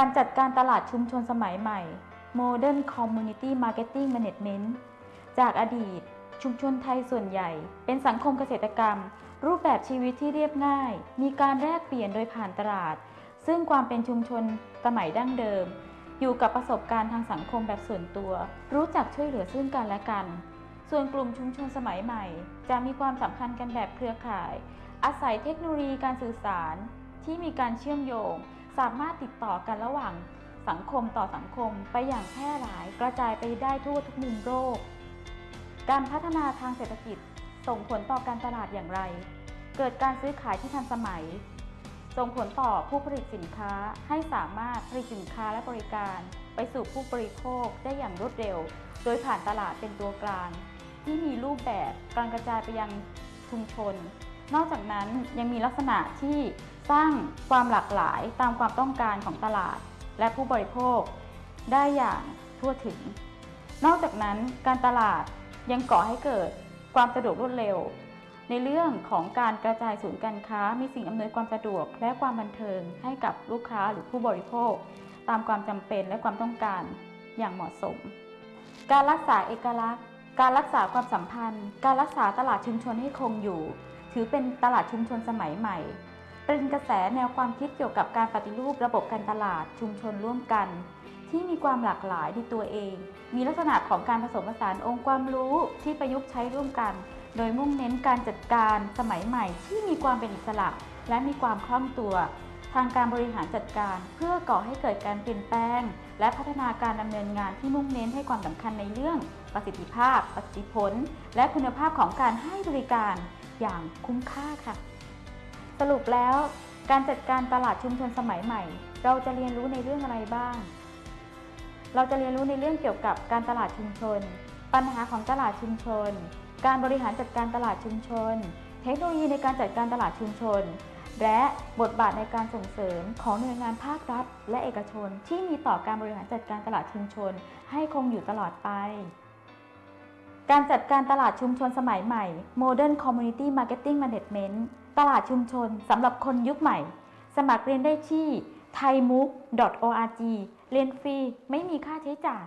การจัดการตลาดชุมชนสมัยใหม่ Modern Community Marketing Management จากอดีต ชุมชนไทยส่วนใหญ่ เป็นสังคมเกษตรกรรม รูปแบบชีวิตที่เรียบง่าย มีการแลกเปลี่ยนโดยผ่านตลาด ซึ่งความเป็นชุมชนสมัยดั้งเดิม อยู่กับประสบการณ์ทางสังคมแบบส่วนตัว รู้จักช่วยเหลือซึ่งกันและกัน ส่วนกลุ่มชุมชนสมัยใหม่ จะมีความสัมพันธ์กันแบบเครือข่าย อาศัยเทคโนโลยีการสื่อสาร ที่มีการเชื่อมโยง สามารถติดต่อกันระหว่างสังคมต่อสังคมไปอย่างแพร่หลายกระจายไปได้ทั่วทุกมุมโลก การพัฒนาทางเศรษฐกิจส่งผลต่อการตลาดอย่างไร เกิดการซื้อขายที่ทันสมัย ส่งผลต่อผู้ผลิตสินค้าให้สามารถผลิตสินค้าและบริการ ไปสู่ผู้บริโภคได้อย่างรวดเร็ว โดยผ่านตลาดเป็นตัวกลาง ที่มีรูปแบบการกระจายไปยังชุมชน นอกจากนั้นยังมีลักษณะที่สร้างความหลากหลายตามความต้องการของตลาด และผู้บริโภค ได้อย่างทั่วถึง นอกจากนั้นการตลาดยังก่อให้เกิดความสะดวกรวดเร็ว ในเรื่องของการกระจายศูนย์การค้า มีสิ่งอำนวยความสะดวกและความบันเทิงให้กับลูกค้าหรือผู้บริโภค ตามความจำเป็นและความต้องการอย่างเหมาะสม การรักษาเอกลักษณ์ การรักษาความสัมพันธ์ การรักษาตลาดชุมชนให้คงอยู่ ถือเป็นตลาดชุมชนสมัยใหม่ เป็นกระแสแนวความคิดเกี่ยวกับการปฏิรูประบบการตลาดชุมชนร่วมกัน ที่มีความหลากหลายในตัวเอง มีลักษณะของการผสมผสานองค์ความรู้ที่ประยุกต์ใช้ร่วมกัน โดยมุ่งเน้นการจัดการสมัยใหม่ที่มีความเป็นอิสระ และมีความคล่องตัว ทางการบริหารจัดการ เพื่อก่อให้เกิดการเปลี่ยนแปลง และพัฒนาการดำเนินงานที่มุ่งเน้นให้ความสำคัญในเรื่องประสิทธิภาพ ประสิทธิผล และคุณภาพของการให้บริการอย่างคุ้มค่าค่ะ สรุปแล้วการจัดการตลาดชุมชนสมัยใหม่ เราจะเรียนรู้ในเรื่องอะไรบ้าง เราจะเรียนรู้ในเรื่องเกี่ยวกับการตลาดชุมชน ปัญหาของตลาดชุมชน การบริหารจัดการตลาดชุมชน เทคโนโลยีในการจัดการตลาดชุมชน และบทบาทในการส่งเสริมของหน่วยงานภาครัฐ และเอกชน ที่มีต่อการบริหารจัดการตลาดชุมชน ให้คงอยู่ตลอดไป การจัดการตลาดชุมชนสมัยใหม่ Modern Community Marketing Management ตลาดชุมชนสำหรับคนยุคใหม่ สมัครเรียนได้ที่ thaimook.org เรียนฟรี ไม่มีค่าใช้จ่าย